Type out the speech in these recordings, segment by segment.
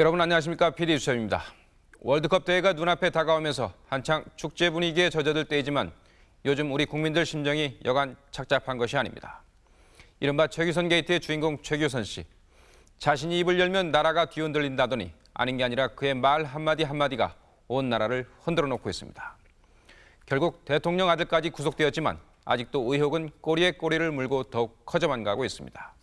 여러분 안녕하십니까 PD 수첩입니다. 월드컵 대회가 눈앞에 다가오면서 한창 축제 분위기에 젖어들 때이지만 요즘 우리 국민들 심정이 여간 착잡한 것이 아닙니다. 이른바 최규선 게이트의 주인공 최규선 씨. 자신이 입을 열면 나라가 뒤흔들린다더니 아닌 게 아니라 그의 말 한마디 한마디가 온 나라를 흔들어 놓고 있습니다. 결국 대통령 아들까지 구속되었지만 아직도 의혹은 꼬리에 꼬리를 물고 더욱 커져만 가고 있습니다.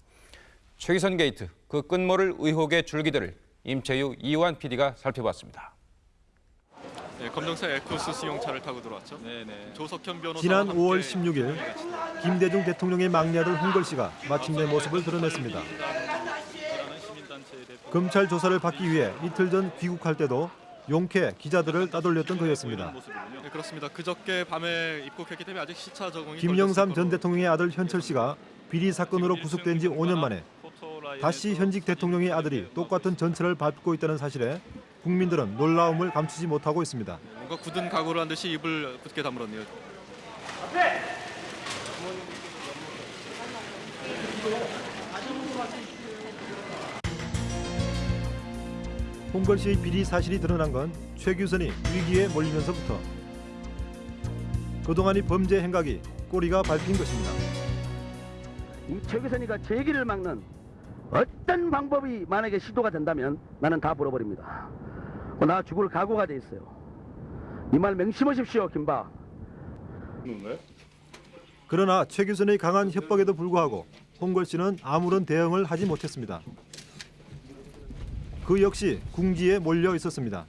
최규선 게이트 그 끝모를 의혹의 줄기들을 임채유 이완 PD가 살펴봤습니다. 네, 검정색 에쿠스 승용차를 타고 들어왔죠. 네네. 조석현 변호사 지난 5월 16일 김대중 대통령의 막내아들 홍걸 씨가 마침내 모습을 드러냈습니다. 검찰 조사를 받기 위해 이틀 전 귀국할 때도 용케 기자들을 따돌렸던 그였습니다. 네, 그렇습니다. 그저께 밤에 입국했기 때문에 아직 시차 적응이 김영삼 덜전 대통령의 아들 현철 씨가 비리 사건으로 구속된 지 5년 만에 다시 현직 대통령의 아들이 똑같은 전철을 밟고 있다는 사실에 국민들은 놀라움을 감추지 못하고 있습니다. 뭔가 굳은 각오를 한 듯이 입을 굳게 다물었네요. 홍걸 씨의 비리 사실이 드러난 건 최규선이 위기에 몰리면서부터 그동안의 범죄 행각이 꼬리가 밟힌 것입니다. 이 최규선이가 제 길을 막는 어떤 방법이 만약에 시도가 된다면 나는 다 불어버립니다. 어, 나 죽을 각오가 돼 있어요. 이 말 맹심하십시오, 김박. 그러나 최규선의 강한 협박에도 불구하고 홍걸 씨는 아무런 대응을 하지 못했습니다. 그 역시 궁지에 몰려 있었습니다.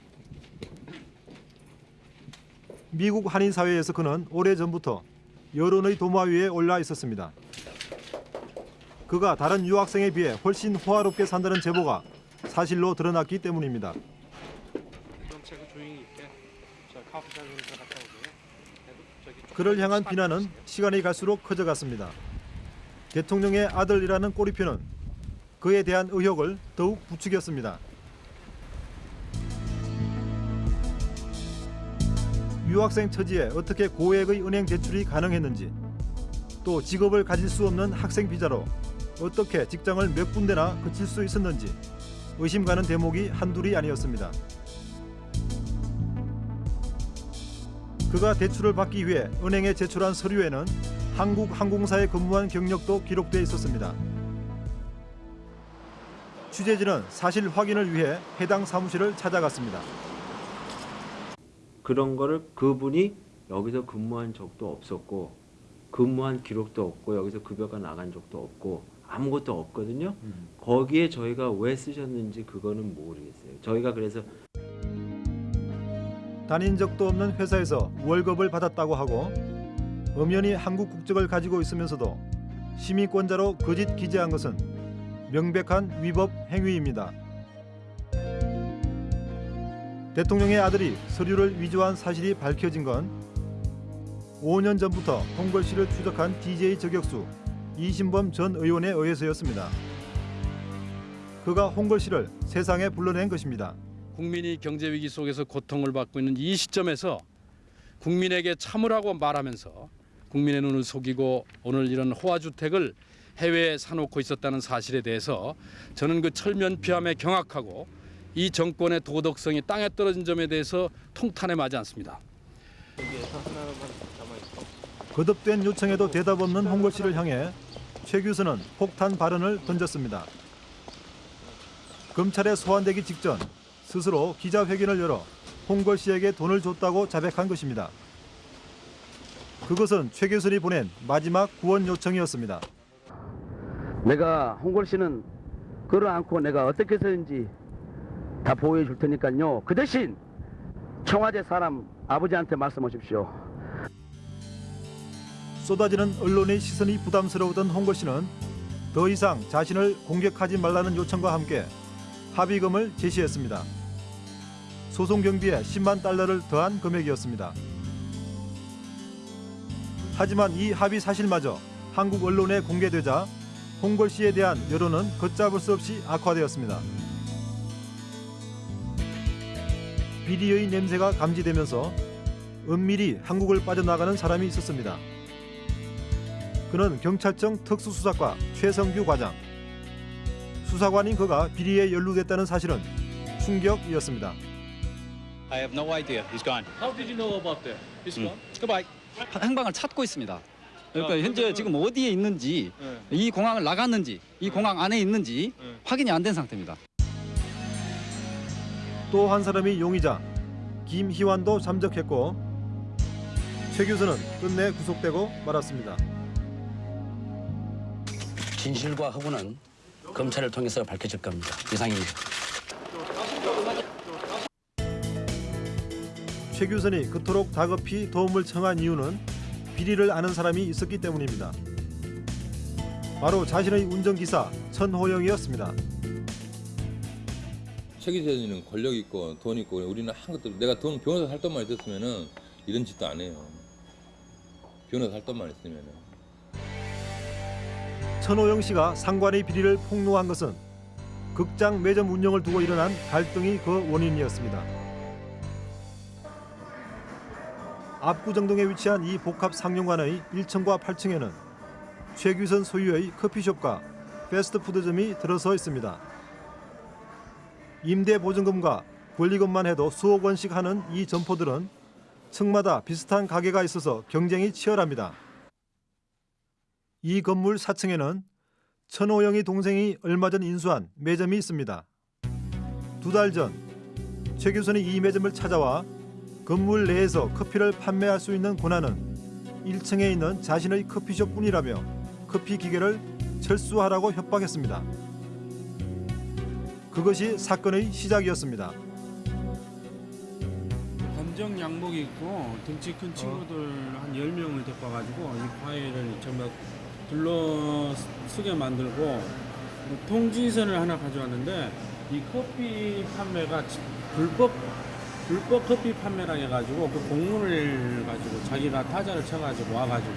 미국 한인 사회에서 그는 오래전부터 여론의 도마 위에 올라 있었습니다. 그가 다른 유학생에 비해 훨씬 호화롭게 산다는 제보가 사실로 드러났기 때문입니다. 그를 향한 비난은 시간이 갈수록 커져갔습니다. 대통령의 아들이라는 꼬리표는 그에 대한 의혹을 더욱 부추겼습니다. 유학생 처지에 어떻게 고액의 은행 대출이 가능했는지 또 직업을 가질 수 없는 학생 비자로 어떻게 직장을 몇 군데나 그칠 수 있었는지 의심 가는 대목이 한둘이 아니었습니다. 그가 대출을 받기 위해 은행에 제출한 서류에는 한국항공사에 근무한 경력도 기록돼 있었습니다. 취재진은 사실 확인을 위해 해당 사무실을 찾아갔습니다. 그런 거를 그분이 여기서 근무한 적도 없었고 근무한 기록도 없고 여기서 급여가 나간 적도 없고 아무것도 없거든요. 거기에 저희가 왜 쓰셨는지 그거는 모르겠어요. 저희가 그래서 다닌 적도 없는 회사에서 월급을 받았다고 하고 엄연히 한국 국적을 가지고 있으면서도 시민권자로 거짓 기재한 것은 명백한 위법 행위입니다. 대통령의 아들이 서류를 위조한 사실이 밝혀진 건 5년 전부터 홍걸 씨를 추적한 DJ 저격수 이신범 전 의원에 의해서였습니다. 그가 홍걸 씨를 세상에 불러낸 것입니다. 국민이 경제 위기 속에서 고통을 받고 있는 이 시점에서 국민에게 참으라고 말하면서 국민의 눈을 속이고 오늘 이런 호화 주택을 해외에 사놓고 있었다는 사실에 대해서 저는 그 철면피함에 경악하고 이 정권의 도덕성이 땅에 떨어진 점에 대해서 통탄에 맞지 않습니다. 거듭된 요청에도 대답 없는 홍걸 씨를 향해 최 교수는 폭탄 발언을 던졌습니다. 검찰에 소환되기 직전 스스로 기자회견을 열어 홍걸 씨에게 돈을 줬다고 자백한 것입니다. 그것은 최 교수이 보낸 마지막 구원 요청이었습니다. 내가 홍걸 씨는 끌어안고 내가 어떻게 해서든지 다 보호해 줄 테니까요. 그 대신 청와대 사람 아버지한테 말씀하십시오. 쏟아지는 언론의 시선이 부담스러우던 홍걸 씨는 더 이상 자신을 공격하지 말라는 요청과 함께 합의금을 제시했습니다. 소송 경비에 10만 달러를 더한 금액이었습니다. 하지만 이 합의 사실마저 한국 언론에 공개되자 홍걸 씨에 대한 여론은 걷잡을 수 없이 악화되었습니다. 비리의 냄새가 감지되면서 은밀히 한국을 빠져나가는 사람이 있었습니다. 그는 경찰청 특수수사과 최성규 과장. 수사관인 그가 비리에 연루됐다는 사실은 충격이었습니다. I have no idea. He's gone. How did you know about that? He's gone. Goodbye. 행방을 찾고 있습니다. 그러니까 현재 지금 어디에 있는지 이 공항을 나갔는지 이 공항 안에 있는지 확인이 안 된 상태입니다. 또 한 사람이 용의자 김희환도 잠적했고 최 교수는 끝내 구속되고 말았습니다. 진실과 허구는 검찰을 통해서 밝혀질 겁니다. 이상입니다. 최 교수는 그토록 다급히 도움을 청한 이유는 비리를 아는 사람이 있었기 때문입니다. 바로 자신의 운전기사 천호영이었습니다. 최 기자님은 권력 있고 돈 있고 우리는 한 것도 내가 돈 변호사 살 돈만 있었으면은 이런 짓도 안 해요. 변호사 살 돈만 있으면은. 천호영 씨가 상관의 비리를 폭로한 것은 극장 매점 운영을 두고 일어난 갈등이 그 원인이었습니다. 압구정동에 위치한 이 복합 상용관의 1층과 8층에는 최규선 소유의 커피숍과 패스트푸드점이 들어서 있습니다. 임대 보증금과 권리금만 해도 수억 원씩 하는 이 점포들은 층마다 비슷한 가게가 있어서 경쟁이 치열합니다. 이 건물 4층에는 천호영의 동생이 얼마 전 인수한 매점이 있습니다. 두 달 전 최 교수는 이 매점을 찾아와 건물 내에서 커피를 판매할 수 있는 권한은 1층에 있는 자신의 커피숍뿐이라며 커피 기계를 철수하라고 협박했습니다. 그것이 사건의 시작이었습니다. 검정 양복 입고 등치 큰 친구들 한 10명을 데리고 와가지고 이 과일을 전부 둘러쓰게 만들고 통지서를 하나 가져왔는데 이 커피 판매가 지- 불법 불법 커피 판매라 해가지고 그 공문을 가지고 자기가 타자를 쳐가지고 와가지고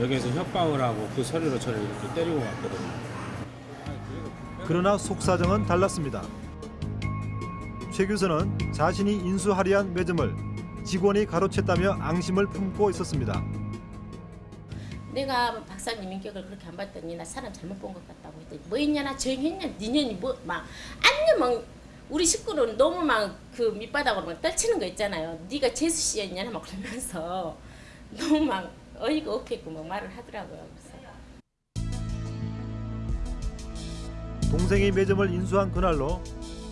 여기에서 협박을 하고 그 서류로 저를 이렇게 때리고 갔거든요. 그러나 속사정은 달랐습니다. 최 교수는 자신이 인수하려 한 매점을 직원이 가로챘다며 앙심을 품고 있었습니다. 내가 박사님 인격을 그렇게 안 봤더니 나 사람 잘못 본 것 같다고 했더니 뭐 있냐 나? 조용했냐? 니년이 뭐 막 안녕 막 우리 식구는 너무 막 그 밑바닥으로 막 떨치는 거 있잖아요. 네가 재수 씨였냐 막 그러면서 너무 막 어이가 없겠고 막 말을 하더라고요 그래서. 동생이 매점을 인수한 그날로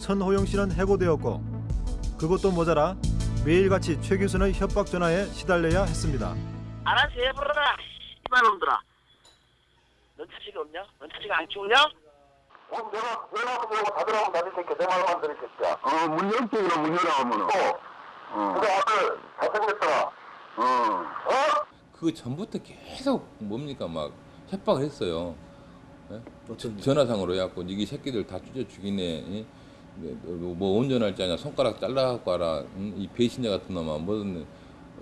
천호영 씨는 해고되었고 그것도 모자라 매일같이 최 교수의 협박 전화에 시달려야 했습니다. 알아서 해보라. 이발놈들아. 넌 자식이 없냐? 넌 자식 안 키우냐? 그럼 내가 내가 그러고 다들하고 나를 새끼 내 말만 들을 새끼야. 어, 문 열게 그럼 문 열어 하면은. 어. 어. 근데 아들 잘생겼더라. 어. 어? 그 전부터 계속 뭡니까 막 협박을 했어요. 예? 전화상으로 해갖고 이게 새끼들 다 찢어 죽이네. 예? 뭐, 뭐 운전할 줄 아냐 손가락 잘라갖고 와라. 응? 이 배신자 같은 놈아 뭐든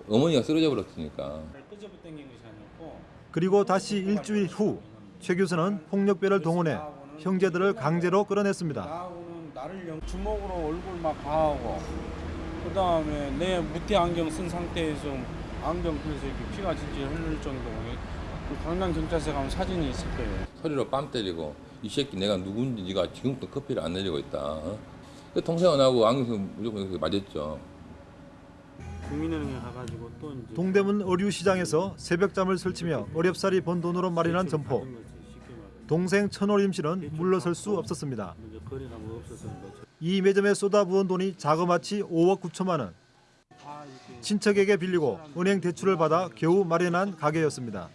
어머니가 쓰러져 버렸으니까. 끄집어 당긴 것이 아니었고 그리고 다시 일주일 후 최 교수는 폭력배를 동원해 형제들을 강제로 끌어냈습니다. 주먹으로 얼굴 막 가하고 그 다음에 내 무태 안경 쓴 상태에서 안경 펴서 이렇게 피가 질질 흐를 정도로 그 강남 경찰서 가면 사진이 있을 거예요. 소리로 뺨 때리고 이 새끼 내가 누군지 네가 지금부터 커피를 안 내리고 있다. 어? 그 동생은 하고 안경서 무조건 이렇게 맞았죠. 국민은행에 가가지고 또 이제 동대문 의류시장에서 새벽잠을 설치며 어렵사리 번 돈으로 마련한 점포. 동생 천호림 씨는 물러설 수 없었습니다. 뭐이 매점에 쏟아부은 돈이 자그마치 5억 9천만 원. 친척에게 빌리고 은행 대출을 받아 겨우 마련한 가게였습니다.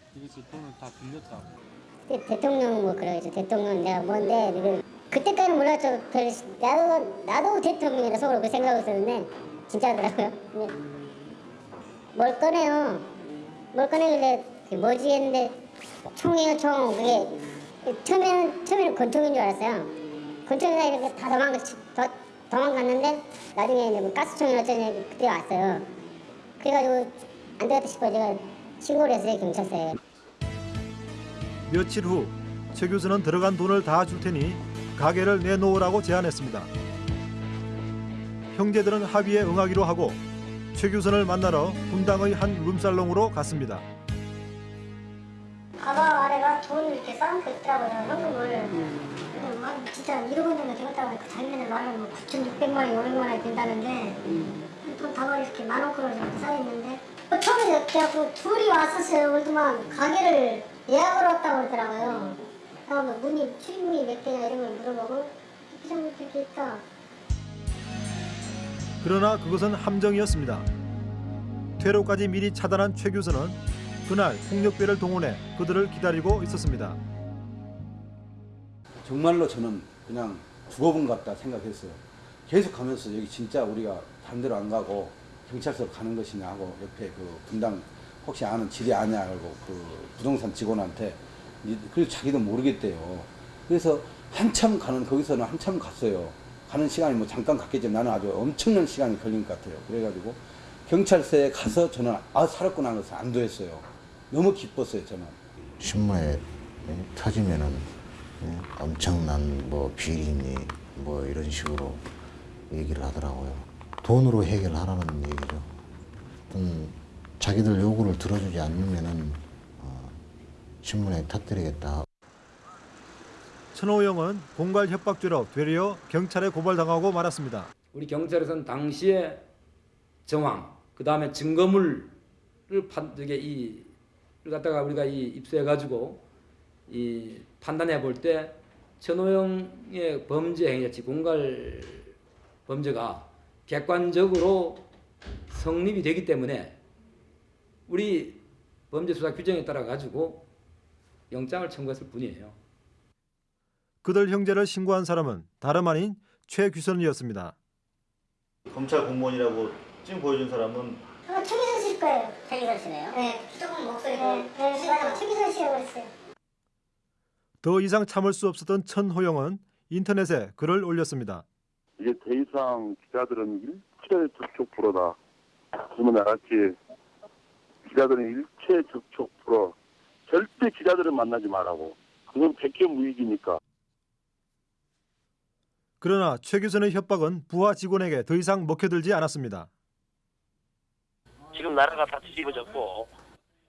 대- 대통령 뭐 그러겠죠. 대통령 내가 뭔데 이거 그때까지는 몰랐죠. 별 나도 나도 대통령이라 속으로 그 생각하고 있었는데 진짜더라고요. 뭘 꺼내요. 뭘 꺼내길래 뭐지 했는데 총이에요 총. 그게 처음에는 처음에는 권총인 줄 알았어요. 권총이다 이렇게 다 도망가 도, 도망갔는데 나중에 이제 뭐 가스총이 어쩌냐 그때 왔어요. 그래가지고 안 되겠다 싶어 제가 신고를 했어요 경찰서에. 며칠 후 최 교수는 들어간 돈을 다 줄 테니 가게를 내놓으라고 제안했습니다. 형제들은 합의에 응하기로 하고 최 교수를 만나러 분당의 한 룸살롱으로 갔습니다. 가방 아래가 돈 이렇게 거 있더라고요. 현금을. 근데 막 아, 진짜 1억 원 정도 되겠다고 그 작년에 말하면 뭐 9,600만 원, 500만 원이 된다는데 돈 다발이 이렇게 만 원꼴로 정도 쌓였는데 어, 처음에 그래갖고 둘이 왔었어요. 그동안 가게를 예약을 왔다고 그러더라고요. 그다음에 문이 출입문이 몇 개냐 이런 걸 물어보고 이렇게 좀 이렇게 있다. 그러나 그것은 함정이었습니다. 퇴로까지 미리 차단한 최 교수는 그날 폭력배를 동원해 그들을 기다리고 있었습니다. 정말로 저는 그냥 죽어본 것 같다 생각했어요. 계속 가면서 여기 진짜 우리가 다른 데로 안 가고 경찰서로 가는 것이냐 하고 옆에 그 분당 혹시 아는 지리 아냐 하고 그 부동산 직원한테 이- 그래서 자기도 모르겠대요. 그래서 한참 가는 거기서는 한참 갔어요. 가는 시간이 뭐 잠깐 갔겠지만 나는 아주 엄청난 시간이 걸린 것 같아요. 그래가지고 경찰서에 가서 저는 아 살았구나 하면서 안도했어요. 너무 기뻤어요 저는. 신문에 예, 터지면은 예, 엄청난 뭐 비리니 뭐 이런 식으로 얘기를 하더라고요. 돈으로 해결하라는 얘기죠. 어떤 자기들 요구를 들어주지 않으면은 어, 신문에 터뜨리겠다. 천호영은 공갈 협박죄로 되려 경찰에 고발당하고 말았습니다. 우리 경찰에서는 당시의 정황, 그 다음에 증거물을 판 이게 이를 갖다가 우리가 이 입수해 가지고 이 판단해 볼 때 천호영의 범죄 행위, 즉 공갈 범죄가 객관적으로 성립이 되기 때문에 우리 범죄 수사 규정에 따라 가지고 영장을 청구했을 뿐이에요. 그들 형제를 신고한 사람은 다름 아닌 최규선이었습니다. 검찰 공무원이라고 지금 보여준 사람은 어, 최기선 씨일 거예요. 최기선 씨네요? 네. 조금 목소리가. 네, 네. 최기선 씨라고 했어요. 더 이상 참을 수 없었던 천호영은 인터넷에 글을 올렸습니다. 이제 더 이상 기자들은 일체 접촉 불어다. 그러면 알았지. 기자들은 일체 접촉 불어. 절대 기자들은 만나지 말라고. 그건 백개무익이니까. 그러나 최규선의 협박은 부하 직원에게 더 이상 먹혀들지 않았습니다. 지금 나라가 다 뒤집어졌고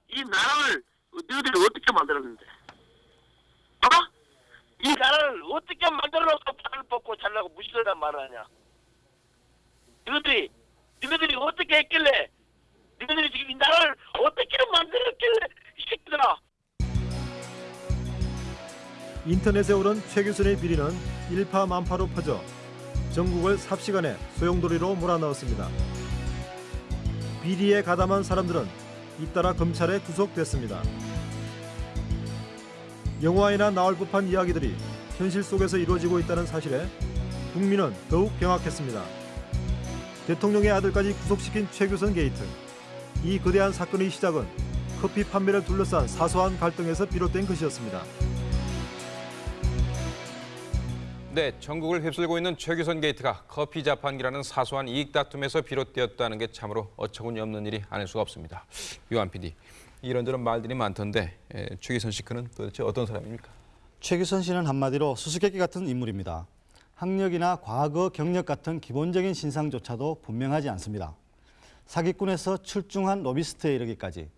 이 나라를 너희들이 어떻게 만들었는데? 어? 이 나라를 어떻게 만들어놓고 팔을 뽑고 잘라고 무시하단 말을 하냐? 너희들이 너희들이 어떻게 했길래 너희들이 지금 이 나라를 어떻게 만들었길래 이 새끼들아 인터넷에 오른 최규선의 비리는 일파만파로 퍼져 전국을 삽시간에 소용돌이로 몰아넣었습니다. 비리에 가담한 사람들은 잇따라 검찰에 구속됐습니다. 영화에나 나올 법한 이야기들이 현실 속에서 이루어지고 있다는 사실에 국민은 더욱 경악했습니다. 대통령의 아들까지 구속시킨 최규선 게이트. 이 거대한 사건의 시작은 커피 판매를 둘러싼 사소한 갈등에서 비롯된 것이었습니다. 네, 전국을 휩쓸고 있는 최규선 게이트가 커피 자판기라는 사소한 이익 다툼에서 비롯되었다는 게 참으로 어처구니 없는 일이 아닐 수가 없습니다. 요한 PD, 이런저런 말들이 많던데 에, 최규선 씨 그는 도대체 어떤 사람입니까? 최규선 씨는 한마디로 수수께끼 같은 인물입니다. 학력이나 과거 경력 같은 기본적인 신상조차도 분명하지 않습니다. 사기꾼에서 출중한 로비스트에 이르기까지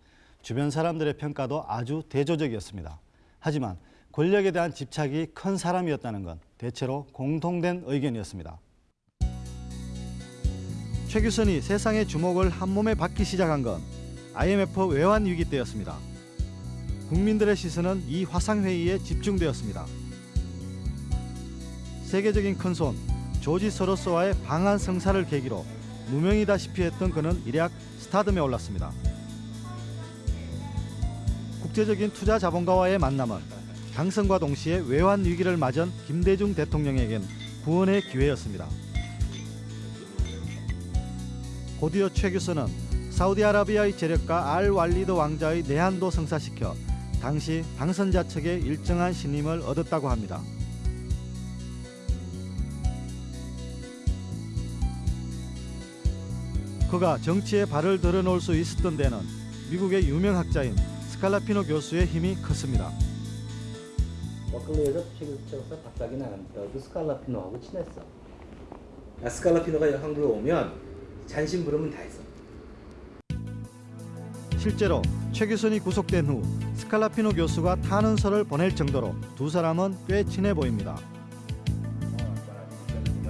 주변 사람들의 평가도 아주 대조적이었습니다. 하지만 권력에 대한 집착이 큰 사람이었다는 건 대체로 공통된 의견이었습니다. 최규선이 세상의 주목을 한몸에 받기 시작한 건 IMF 외환 위기 때였습니다. 국민들의 시선은 이 화상회의에 집중되었습니다. 세계적인 큰손 조지 소로스와의 방한 성사를 계기로 무명이다시피 했던 그는 일약 스타덤에 올랐습니다. 국제적인 투자 자본가와의 만남은 당선과 동시에 외환 위기를 맞은 김대중 대통령에겐 구원의 기회였습니다. 곧이어 최규선은 사우디아라비아의 재력가 알 왈리드 왕자의 내한도 성사시켜 당시 당선자 측의 일정한 신임을 얻었다고 합니다. 그가 정치에 발을 들어놓을 수 있었던 데는 미국의 유명 학자인 스칼라피노 교수의 힘이 컸습니다. 버클리에서 최규석사 박사기 나는데도 스칼라피노하고 친했어. 아, 스칼라피노가 한국에 오면 잔심부름은 다 했어. 실제로 최규선이 구속된 후 스칼라피노 교수가 탄원서를 보낼 정도로 두 사람은 꽤 친해 보입니다.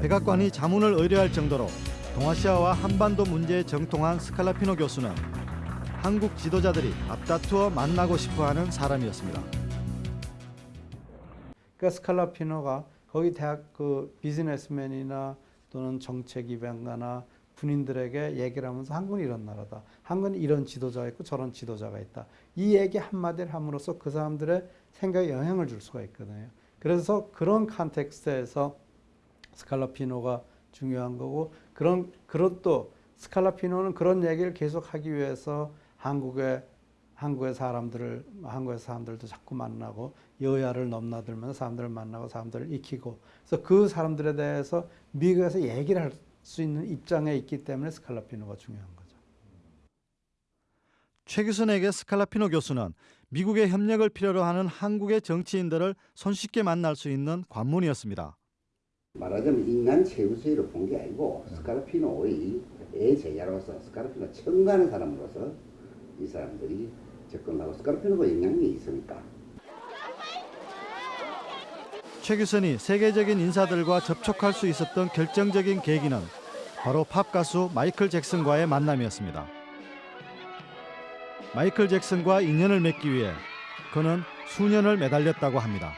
백악관이 자문을 의뢰할 정도로 동아시아와 한반도 문제에 정통한 스칼라피노 교수는 한국 지도자들이 앞다투어 만나고 싶어하는 사람이었습니다. 그러니까 스칼라피노가 거기 대학 그 비즈니스맨이나 또는 정책 입안가나 군인들에게 얘기를 하면서 한국은 이런 나라다. 한국은 이런 지도자가 있고 저런 지도자가 있다. 이 얘기 한마디를 함으로써 그 사람들의 생각에 영향을 줄 수가 있거든요. 그래서 그런 context에서 스칼라피노가 중요한 거고 그런 그런 또 스칼라피노는 그런 얘기를 계속 하기 위해서 한국의 한국의 사람들을 한국의 사람들도 자꾸 만나고 여야를 넘나들면서 사람들을 만나고 사람들을 익히고 그래서 그 사람들에 대해서 미국에서 얘기를 할 수 있는 입장에 있기 때문에 스칼라피노가 중요한 거죠. 최규선에게 스칼라피노 교수는 미국의 협력을 필요로 하는 한국의 정치인들을 손쉽게 만날 수 있는 관문이었습니다. 말하자면 인간 최우수로 본 게 아니고 스카르피노의 애제자로서 스카르피노 청가하는 사람으로서 이 사람들이 접근하고 스카르피노가 영향력이 있으니까 최 교수이 세계적인 인사들과 접촉할 수 있었던 결정적인 계기는 바로 팝 가수 마이클 잭슨과의 만남이었습니다. 마이클 잭슨과 인연을 맺기 위해 그는 수년을 매달렸다고 합니다.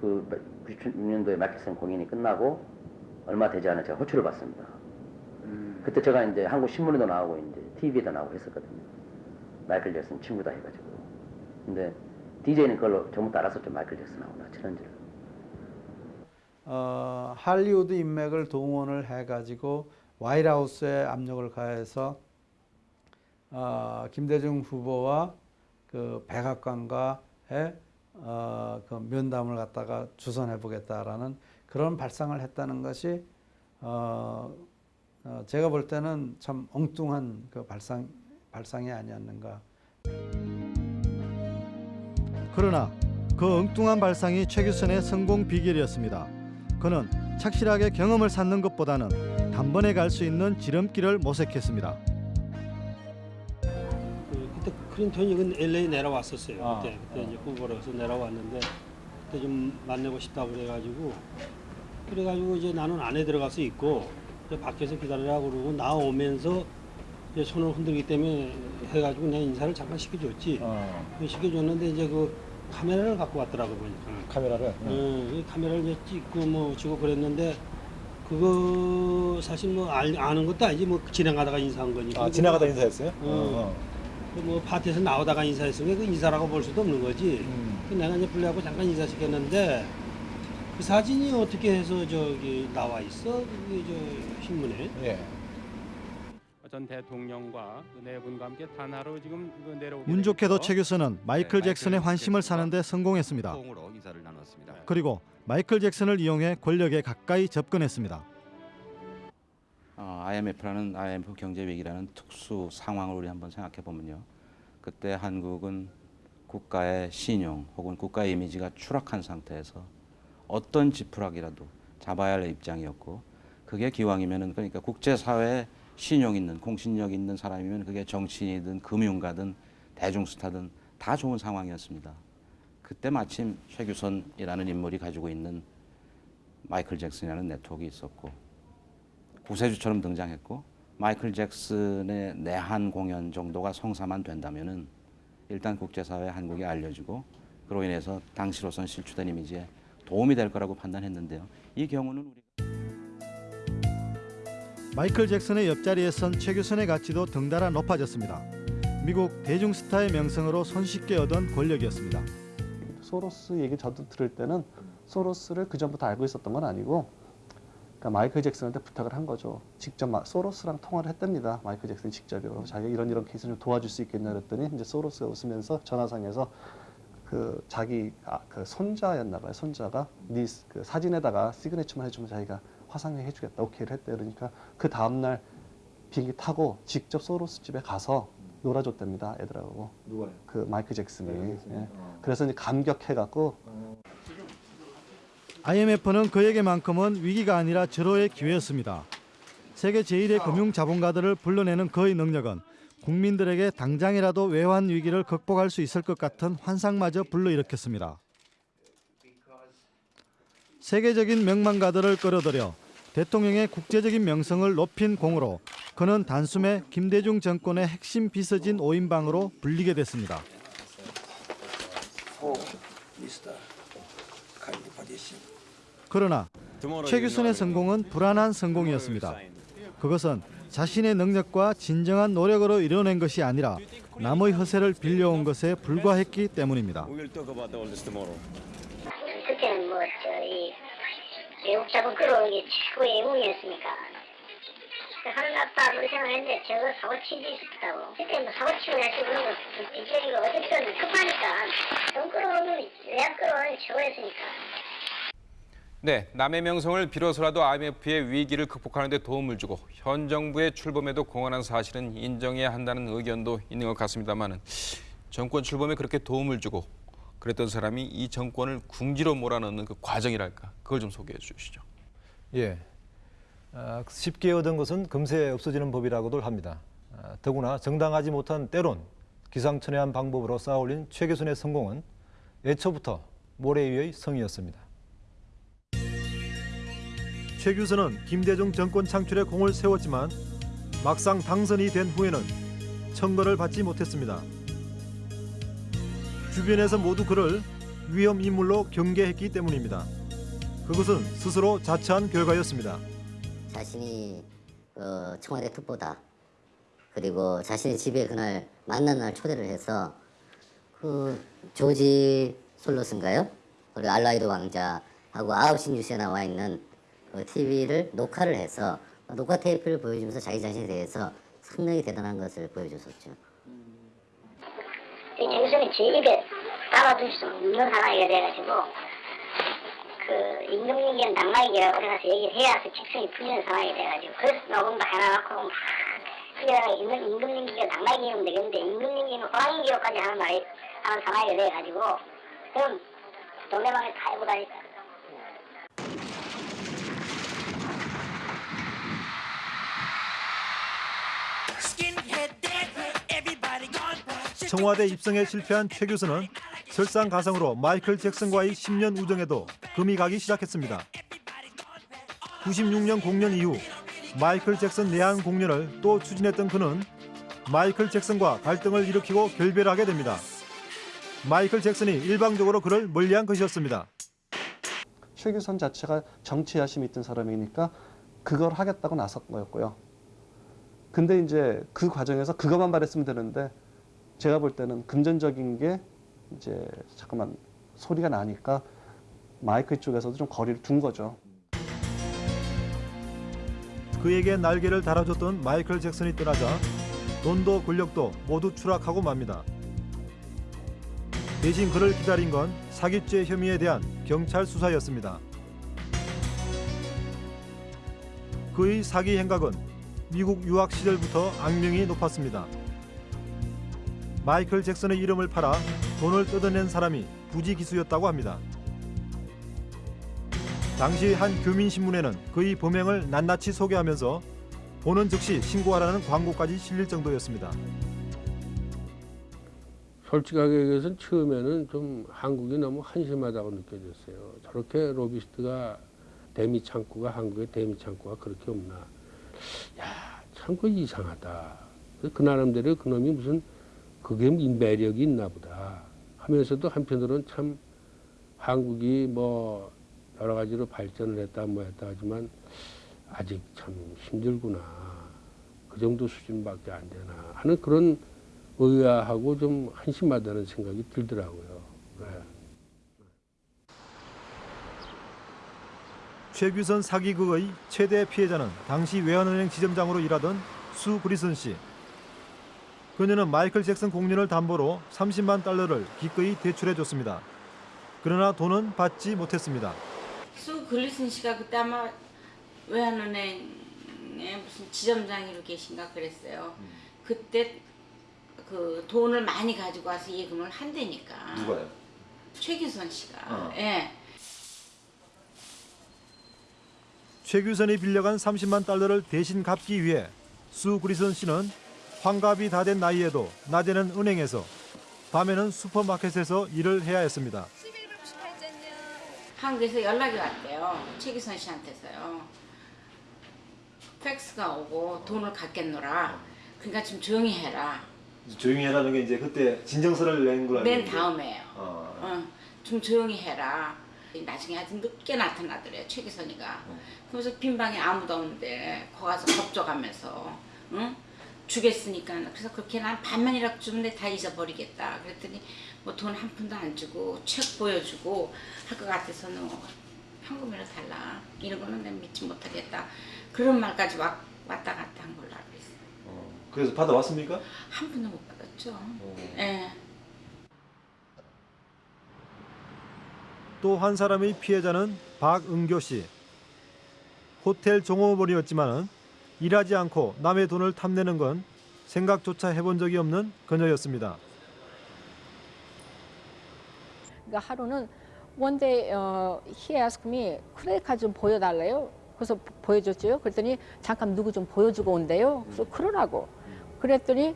그 96년도에 마켓슨 공연이 끝나고 얼마 되지 않아 제가 호출을 받습니다. 그때 제가 이제 한국 신문에도 나오고 이제 TV에도 나오고 했었거든요. 마이클 잭슨 친구다 해가지고. 근데 DJ는 그걸로 전부터 알았었죠. 마이클 잭슨하고 나 친한지를. 어, 할리우드 인맥을 동원을 해가지고 와이트하우스에 압력을 가해서 어, 김대중 후보와 그 백악관과의 어, 그 면담을 갖다가 주선해 보겠다라는 그런 발상을 했다는 것이 어, 어, 제가 볼 때는 참 엉뚱한 그 발상 발상이 아니었는가. 그러나 그 엉뚱한 발상이 최규선의 성공 비결이었습니다. 그는 착실하게 경험을 쌓는 것보다는 단번에 갈 수 있는 지름길을 모색했습니다. 그, 그때 클린턴이 그 LA 내려왔었어요. 그때 그때 이제 후보로서 내려왔는데 그때 좀 만나고 싶다고 그래가지고 그래가지고 이제 나는 안에 들어가서 있고 밖에서 기다리라고 그러고 나오면서 이제 손을 흔들기 때문에 해가지고 내가 인사를 잠깐 시켜줬지. 시켜줬는데 이제 그 카메라를 갖고 왔더라고 보니까. 카메라를? 응, 이 카메라를 이제 찍고 뭐 주고 그랬는데 그거 사실 뭐 알, 아는 것도 아니지 뭐 지나가다가 인사한 거니까. 아, 지나가다 인사했어요? 어. 어, 그뭐 파티에서 나오다가 인사했으면 그 인사라고 볼 수도 없는 거지. 음. 그 내가 이제 불리하고 잠깐 인사시켰는데 그 사진이 어떻게 해서 저기 나와 있어? 그게 저 신문에. 예. 전 대통령과 그네 분과 함께 단하로 지금 그 내려오게 운 좋게도 교수는 마이클 잭슨의 환심을 사는데 성공했습니다. 나눴습니다. 그리고 마이클 잭슨을 이용해 권력에 가까이 접근했습니다. 어, IMF라는 IMF 경제 위기라는 특수 상황을 우리 한번 생각해 보면요. 그때 한국은 국가의 신용 혹은 국가의 이미지가 추락한 상태에서 어떤 지푸라기라도 잡아야 할 입장이었고 그게 기왕이면은 그러니까 국제 사회에 신용 있는 공신력 있는 사람이면 그게 정치인이든 금융가든 대중스타든 다 좋은 상황이었습니다. 그때 마침 최규선이라는 인물이 가지고 있는 마이클 잭슨이라는 네트워크가 있었고 구세주처럼 등장했고 마이클 잭슨의 내한 공연 정도가 성사만 된다면은 일단 국제사회에 한국이 알려지고 그로 인해서 당시로선 실추된 이미지에 도움이 될 거라고 판단했는데요. 이 경우는 우리 마이클 잭슨의 옆자리에 선 최 교수의 가치도 덩달아 높아졌습니다. 미국 대중 스타의 명성으로 손쉽게 얻은 권력이었습니다. 소로스 얘기 저도 들을 때는 소로스를 그 전부터 알고 있었던 건 아니고 그러니까 마이클 잭슨한테 부탁을 한 거죠. 직접 마, 소로스랑 통화를 했답니다. 마이클 잭슨 직접요. 자기가 이런 이런 케이스를 좀 도와줄 수 있겠냐 그랬더니 이제 소로스가 웃으면서 전화상에서 그 자기 아, 그 손자였나 봐요. 손자가 네 그 사진에다가 시그네처만 해주면 자기가 화상회 해주겠다. 오케이를 했대. 그러니까 그 다음 날 비행기 타고 직접 소로스 집에 가서 놀아줬답니다. 애들하고. 누가요? 그 마이클 잭슨이. 잭슨이? 예. 어. 그래서 이제 감격해갖고 IMF는 그에게만큼은 위기가 아니라 절호의 기회였습니다. 세계 제1의 금융 자본가들을 불러내는 그의 능력은 국민들에게 당장이라도 외환 위기를 극복할 수 있을 것 같은 환상마저 불러일으켰습니다. 세계적인 명망가들을 끌어들여 대통령의 국제적인 명성을 높인 공으로 그는 단숨에 김대중 정권의 핵심 비서진 5인방으로 불리게 됐습니다. 그러나 최규선의 성공은 불안한 성공이었습니다. 그것은 자신의 능력과 진정한 노력으로 이뤄낸 것이 아니라 남의 허세를 빌려온 것에 불과했기 때문입니다. 그때는 뭐 저희 외국 자본 끌어오는 게 최고의 예공이었으니까? 그 하늘 났다 그렇게 생각했는데 저거 사고 칠수 있었다고. 그때 뭐 사고 치고 날씨 그런 거 뒷자리가 어쨌든 급하니까. 돈 끌어오는 외환 끌어오는 게 최고였으니까 네, 남의 명성을 빌어서라도 IMF의 위기를 극복하는 데 도움을 주고 현 정부의 출범에도 공헌한 사실은 인정해야 한다는 의견도 있는 것 같습니다만 정권 출범에 그렇게 도움을 주고 그랬던 사람이 이 정권을 궁지로 몰아넣는 그 과정이랄까 그걸 좀 소개해 주시죠. 예. 아, 쉽게 얻은 것은 금세 없어지는 법이라고들 합니다. 아, 더구나 정당하지 못한 때론 기상천외한 방법으로 쌓아올린 최계순의 성공은 애초부터 모래 위의 성이었습니다. 최규선은 김대중 정권 창출에 공을 세웠지만 막상 당선이 된 후에는 청거를 받지 못했습니다. 주변에서 모두 그를 위험 인물로 경계했기 때문입니다. 그것은 스스로 자처한 결과였습니다. 자신이 어, 청와대 특보다 그리고 자신의 집에 그날 만난 날 초대를 해서 그 조지 솔로스인가요? 그리고 알라이드 왕자하고 9시 뉴스에 나와 있는 그 TV를 녹화를 해서 녹화 테이프를 보여주면서 자기 자신에 대해서 상당히 대단한 것을 보여줬었죠. 정선이 제 입에 담아둘 수 없는 상황이 돼가지고 그 임금님기는 낙마이기라고 그래서 얘기를 해야 그 직성이 풀리는 상황이 돼가지고 그래서 녹음도 해놔놓고 막 그래가 임금, 임금님기가 낙마이기면 되겠는데 임금님기는 호랑이기로까지 하는 말이 하는 상황이 돼가지고 그럼 동네방에 다 해고 다니까 청와대 입성에 실패한 최규선은 설상가상으로 마이클 잭슨과의 10년 우정에도 금이 가기 시작했습니다. 96년 공연 이후 마이클 잭슨 내한 공연을 또 추진했던 그는 마이클 잭슨과 갈등을 일으키고 결별하게 됩니다. 마이클 잭슨이 일방적으로 그를 멀리한 것이었습니다. 최규선 자체가 정치 야심이 있던 사람이니까 그걸 하겠다고 나선 거였고요. 근데 이제 그 과정에서 그것만 말했으면 되는데 제가 볼 때는 금전적인 게 이제 잠깐만 소리가 나니까 마이클 쪽에서도 좀 거리를 둔 거죠. 그에게 날개를 달아줬던 마이클 잭슨이 떠나자 돈도 권력도 모두 추락하고 맙니다. 대신 그를 기다린 건 사기죄 혐의에 대한 경찰 수사였습니다. 그의 사기 행각은 미국 유학 시절부터 악명이 높았습니다. 마이클 잭슨의 이름을 팔아 돈을 뜯어낸 사람이 부지기수였다고 합니다. 당시 한 교민신문에는 그의 범행을 낱낱이 소개하면서 보는 즉시 신고하라는 광고까지 실릴 정도였습니다. 솔직하게 얘기해서 처음에는 좀 한국이 너무 한심하다고 느껴졌어요. 저렇게 로비스트가 대미 창구가 한국에 대미 창구가 그렇게 없나. 야, 참 그 이상하다. 그 나름대로 그놈이 무슨 그게 매력이 있나 보다 하면서도 한편으로는 참 한국이 뭐 여러 가지로 발전을 했다 뭐 했다 하지만 아직 참 힘들구나. 그 정도 수준밖에 안 되나 하는 그런 의아하고 좀 한심하다는 생각이 들더라고요. 네. 최규선 사기극의 최대 피해자는 당시 외환은행 지점장으로 일하던 수 그리슨 씨. 그녀는 마이클 잭슨 공연을 담보로 30만 달러를 기꺼이 대출해 줬습니다. 그러나 돈은 받지 못했습니다. 수 글리슨 씨가 그때 아마 외환은행에 무슨 지점장으로 계신가 그랬어요. 그때 그 돈을 많이 가지고 와서 예금을 한대니까. 누가요? 최규선 씨가. 어. 예. 최규선이 빌려간 30만 달러를 대신 갚기 위해 수 그리슨 씨는 환갑이 다 된 나이에도 낮에는 은행에서 밤에는 슈퍼마켓에서 일을 해야 했습니다. 한국에서 연락이 왔대요. 최기선 씨한테서요. 팩스가 오고 돈을 갚겠노라. 그러니까 좀 조용히 해라. 조용히 해라는 게 이제 그때 진정서를 낸걸맨 다음에요. 어. 어, 좀 조용히 해라. 나중에 아주 늦게 나타나더래요. 최기선이가. 그래서 빈 방에 아무도 없는데 거기 가서 겁줘가면서 응? 주겠으니까 그래서 그렇게 난 반만이라도 주는데 다 잊어버리겠다. 그랬더니 뭐 돈 한 푼도 안 주고 책 보여주고 할 것 같아서는 현금이라 달라. 이런 거는 내가 믿지 못하겠다. 그런 말까지 왔, 왔다 갔다 한 걸로 알고 있어요. 그래서 받아왔습니까? 한 푼도 못 받았죠. 예. 또한 사람의 피해자는 박은교 씨. 호텔 종업원이었지만 일하지 않고 남의 돈을 탐내는 건 생각조차 해본 적이 없는 그녀였습니다. 그러니까 하루는 one day uh, he asked me 크레딧 카드 좀 보여달래요. 그래서 보- 보여줬죠. 그랬더니 잠깐 누구 좀 보여주고 온대요. 그래서 그러라고. 그랬더니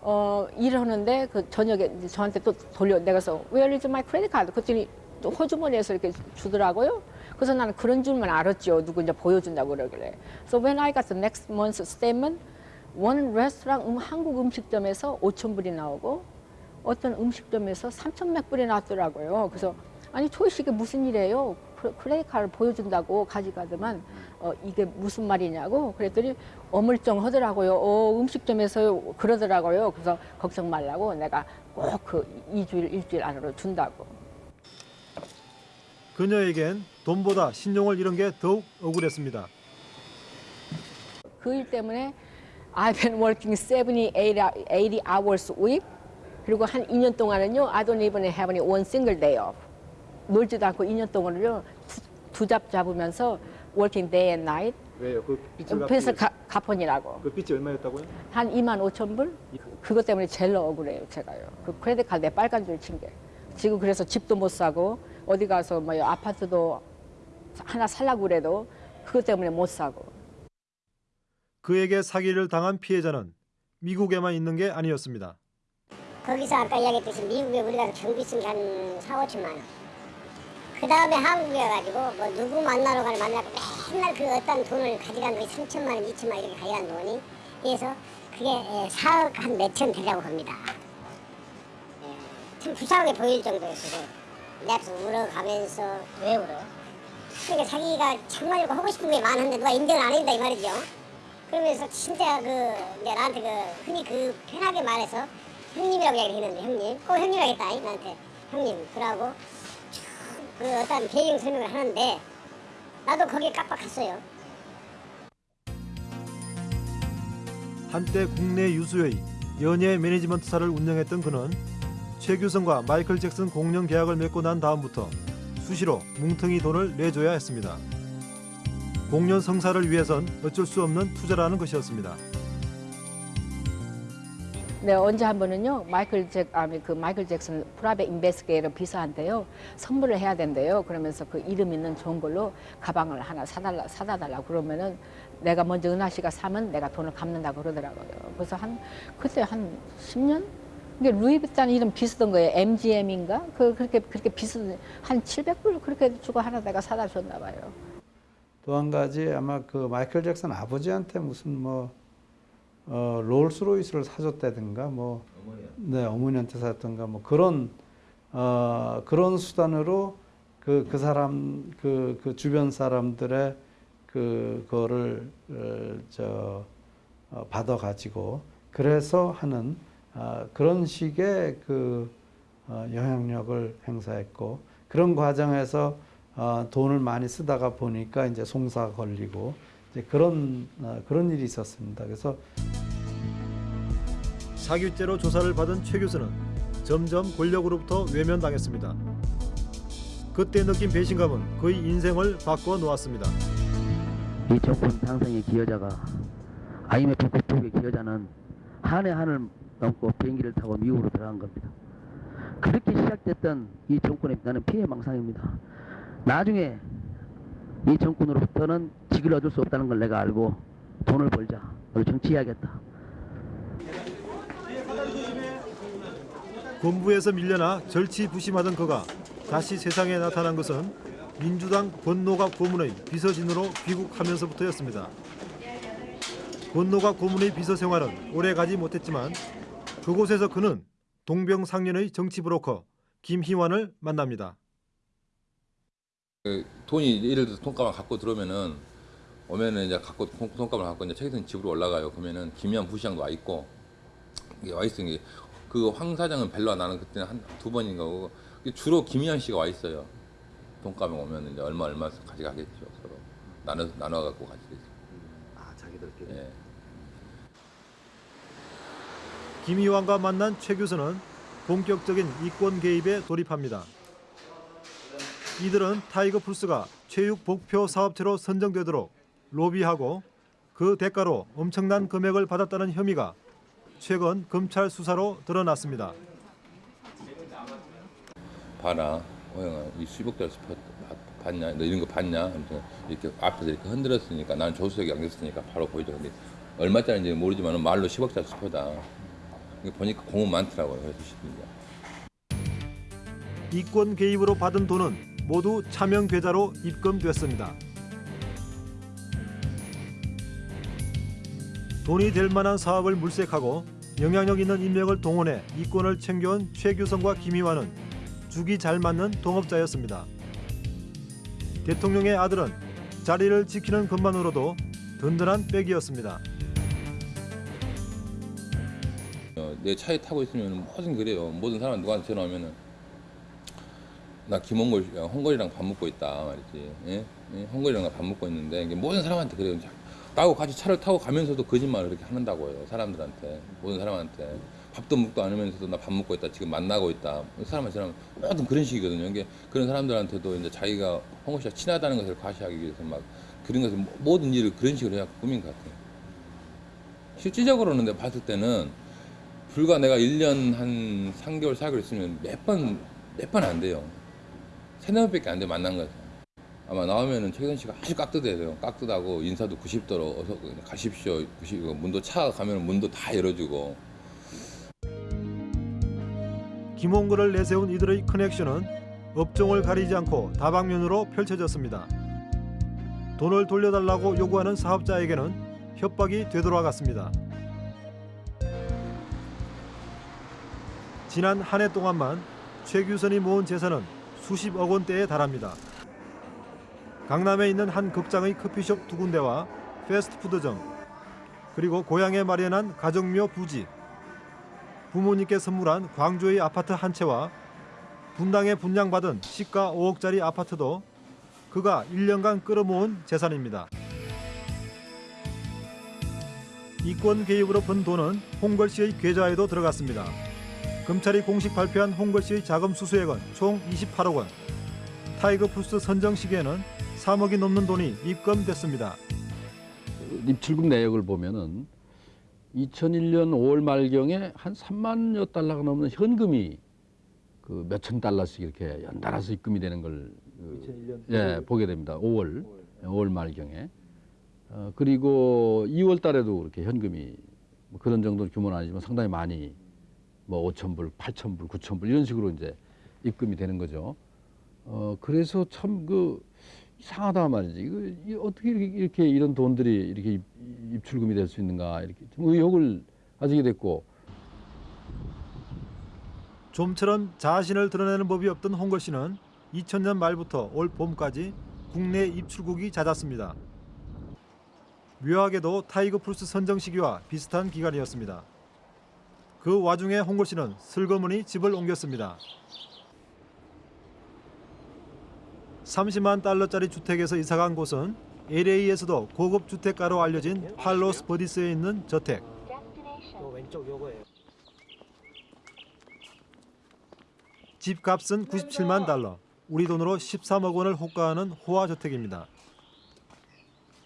어, 일하는데 그 저녁에 저한테 또 돌려 내가서 Where is my credit card? 그랬더니 또 호주머니에서 이렇게 주더라고요. 그래서 나는 그런 줄만 알았죠. 누구 이제 보여준다고 그러길래. So when I got the next month's statement, one restaurant 음, 한국 음식점에서 5천 불이 나오고 어떤 음식점에서 3천 몇 불이 나왔더라고요. 그래서 아니 초이씨 이게 무슨 일이에요? 크- 크레딧 카드를 보여준다고 가져가더만 어, 이게 무슨 말이냐고 그랬더니 어물쩡하더라고요. 어, 음식점에서 그러더라고요. 그래서 걱정 말라고 내가 꼭 그 2주일 일주일 안으로 준다고. 그녀에겐 돈보다 신용을 잃은 게 더욱 억울했습니다. 그 일 때문에 I've been working 70, 80, 80 hours a week. 그리고 한 2년 동안은요, I don't even have any one single day off. 놀지도 않고 2년 동안은요, 두, 두잡 잡으면서 working day and night. 왜요? 그 빚을 그래서 갚기- 가, 가폰이라고. 그 빚이 얼마였다고요? 한 2만 5천 불? 그것 때문에 제일 억울해요, 제가요. 그 크레딧 카드 내 빨간 줄 친 게. 지금 그래서 집도 못 사고, 어디 가서 뭐 아파트도 하나 살라고 그래도 그것 때문에 못 사고. 그에게 사기를 당한 피해자는 미국에만 있는 게 아니었습니다. 거기서 아까 이야기했듯이 미국에 우리가 경비 쓴 게 한 4, 5천만 원. 그 다음에 한국에 가지고 뭐 누구 만나러 가는 만나고 맨날 그 어떤 돈을 가져간 돈이 3천만 원, 2천만 원 이렇게 가져간 돈이 그래서 그게 예, 4억 한 몇천 되라고 봅니다. 예, 참 불쌍하게 보일 정도였어요. 내 앞에서 울어가면서 왜 울어? 그러니까 자기가 정말 하고 싶은 게 많은데 누가 인정을 안 해준다 이 말이죠. 그러면서 진짜 그 이제 나한테 그 흔히 그 편하게 말해서 형님이라고 이야기를 했는데 형님 꼭 형님이라고 했다 이 나한테 형님 그러고 쭉그 어떤 배경 설명을 하는데 나도 거기에 깜빡했어요. 한때 국내 유수의 연예 매니지먼트사를 운영했던 그는 최규성과 마이클 잭슨 공연 계약을 맺고 난 다음부터 수시로 뭉텅이 돈을 내줘야 했습니다. 공연 성사를 위해선 어쩔 수 없는 투자라는 것이었습니다. 네, 언제 한 번은요, 마이클 잭, 아니, 그 마이클 잭슨 프라베 인베스게이터 비서한테요, 선물을 해야 된대요. 그러면서 그 이름 있는 좋은 걸로 가방을 하나 사달라, 사다 달라고 그러면은 내가 먼저 은하 씨가 사면 내가 돈을 갚는다고 그러더라고요. 그래서 한, 그때 한 10년? 이게 루이비탄 이름 비슷한 거예요. MGM인가? 그, 그렇게, 그렇게 비슷한, 한 700불 그렇게 주고 하나 내가 사다 줬나 봐요. 또 한 가지 아마 그 마이클 잭슨 아버지한테 무슨 뭐 어, 롤스로이스를 사줬다든가 뭐 네, 어머니한테 사줬던가 뭐 그런 어, 그런 수단으로 그, 그 사람 그, 그 주변 사람들의 그 거를 어, 저 어, 받아 가지고 그래서 하는 아, 그런 식의 그 어, 영향력을 행사했고 그런 과정에서 어, 돈을 많이 쓰다가 보니까 이제 송사가 걸리고 이제 그런 어, 그런 일이 있었습니다. 그래서 사기죄로 조사를 받은 최 교수는 점점 권력으로부터 외면당했습니다. 그때 느낀 배신감은 그의 인생을 바꿔 놓았습니다. 이 정권 당선의 기여자가 IMF 국토의 기여자는 한해 한을 넘고 비행기를 타고 미국으로 들어간 겁니다. 그렇게 시작됐던 이 정권에 나는 피해망상입니다. 나중에 이 정권으로부터는 직을 얻을 수 없다는 걸 내가 알고 돈을 벌자. 그리고 정치해야겠다. 공부에서 밀려나 절치부심하던 그가 다시 세상에 나타난 것은 민주당 권노갑 고문의 비서진으로 귀국하면서부터였습니다. 권노갑 고문의 비서 생활은 오래 가지 못했지만 그곳에서 그는 동병상련의 정치 브로커 김희환을 만납니다. 그 돈이 예를 들어서 돈가방 갖고 들어오면은 오면은 이제 갖고 돈- 돈가방 갖고 이제 최기선 집으로 올라가요. 그러면은 김희환 부시장도 와 있고 와 있은 게그황 사장은 별로 나는 그때는 한 두 번인가 오고 주로 김희완 씨가 와 있어요. 돈가방 오면 이제 얼마 얼마 가져가겠죠 서로 나눠 나눠 갖고. 아 자기들끼리. 예. 김희완과 만난 최규선은 본격적인 이권 개입에 돌입합니다. 이들은 타이거 풀스가 체육 복표 사업체로 선정되도록 로비하고 그 대가로 엄청난 금액을 받았다는 혐의가 최근 검찰 수사로 드러났습니다. 봐라, 호영아, 이 수십억짜리 스포 봤- 봤냐? 너 이런 거 봤냐? 이렇게 앞에서 이렇게 흔들었으니까 나는 조수석에 앉았으니까 바로 보이죠. 근데 얼마짜리인지 모르지만 말로 10억짜리 스포다. 보니까 공은 많더라고요. 그래서 싶습니다. 이권 개입으로 받은 돈은 모두 차명 계좌로 입금됐습니다. 돈이 될 만한 사업을 물색하고 영향력 있는 인맥을 동원해 이권을 챙겨온 최규성과 김희환은 죽이 잘 맞는 동업자였습니다. 대통령의 아들은 자리를 지키는 것만으로도 든든한 백이었습니다. 내 차에 타고 있으면 뭐든 그래요. 모든 사람 누구한테 전화 오면은 나 김홍걸, 어, 홍걸이랑 밥 먹고 있다 말이지. 예? 예? 홍걸이랑 나밥 먹고 있는데 모든 사람한테 그래요. 자, 나하고 같이 차를 타고 가면서도 거짓말을 그렇게 하는다고요. 사람들한테 모든 사람한테 밥도 먹도 않으면서도 나 밥 먹고 있다. 지금 만나고 있다. 사람한테 사람 모든 그런 식이거든요. 이게 그런 사람들한테도 이제 자기가 홍걸 씨가 친하다는 것을 과시하기 위해서 막 그런 것을 모든 일을 그런 식으로 해야 꾸민 것 같아요. 실질적으로는 내가 봤을 때는 불과 내가 1년 한 3개월, 4개월 있으면 몇 번, 몇 번 안 돼요. 세네 번밖에 안 돼, 만난 거죠. 아마 나오면은 최근 씨가 아주 깍듯해요. 깍듯하고 인사도 90도로 어서 가십시오. 90, 문도 차 가면 문도 다 열어주고. 김홍걸을 내세운 이들의 커넥션은 업종을 가리지 않고 다방면으로 펼쳐졌습니다. 돈을 돌려달라고 요구하는 사업자에게는 협박이 되돌아갔습니다. 지난 한 해 동안만 최규선이 모은 재산은 수십억 원대에 달합니다. 강남에 있는 한 극장의 커피숍 두 군데와 패스트푸드점 그리고 고향에 마련한 가정묘 부지 부모님께 선물한 광주의 아파트 한 채와 분당에 분양받은 시가 5억짜리 아파트도 그가 1년간 끌어모은 재산입니다. 이권 개입으로 번 돈은 홍걸 씨의 계좌에도 들어갔습니다. 검찰이 공식 발표한 홍걸 씨의 자금 수수액은 총 28억 원. 타이거 풀스 선정 시기에는 3억이 넘는 돈이 입금됐습니다. 입출금 내역을 보면은 2001년 5월 말경에 한 3만여 달러가 넘는 현금이 그 몇천 달러씩 이렇게 연달아서 입금이 되는 걸 그, 예, 보게 됩니다. 5월 5월 말경에 어, 그리고 2월 달에도 그렇게 현금이 뭐 그런 정도 규모는 아니지만 상당히 많이 뭐 5천 불, 8천 불, 9천 불 이런 식으로 이제 입금이 되는 거죠. 어 그래서 참 그 이상하다 말이지. 이거 이 어떻게 이렇게, 이렇게 이런 돈들이 이렇게 입, 입출금이 될 수 있는가 이렇게 좀 의혹을 가지게 됐고 좀처럼 자신을 드러내는 법이 없던 홍걸 씨는 2000년 말부터 올 봄까지 국내 입출국이 잦았습니다. 묘하게도 타이거 풀스 선정 시기와 비슷한 기간이었습니다. 그 와중에 홍걸 씨는 슬그머니 집을 옮겼습니다. 30만 달러짜리 주택에서 이사간 곳은 LA에서도 고급 주택가로 알려진 팔로스 버디스에 있는 저택. 집값은 97만 달러, 우리 돈으로 13억 원을 호가하는 호화 저택입니다.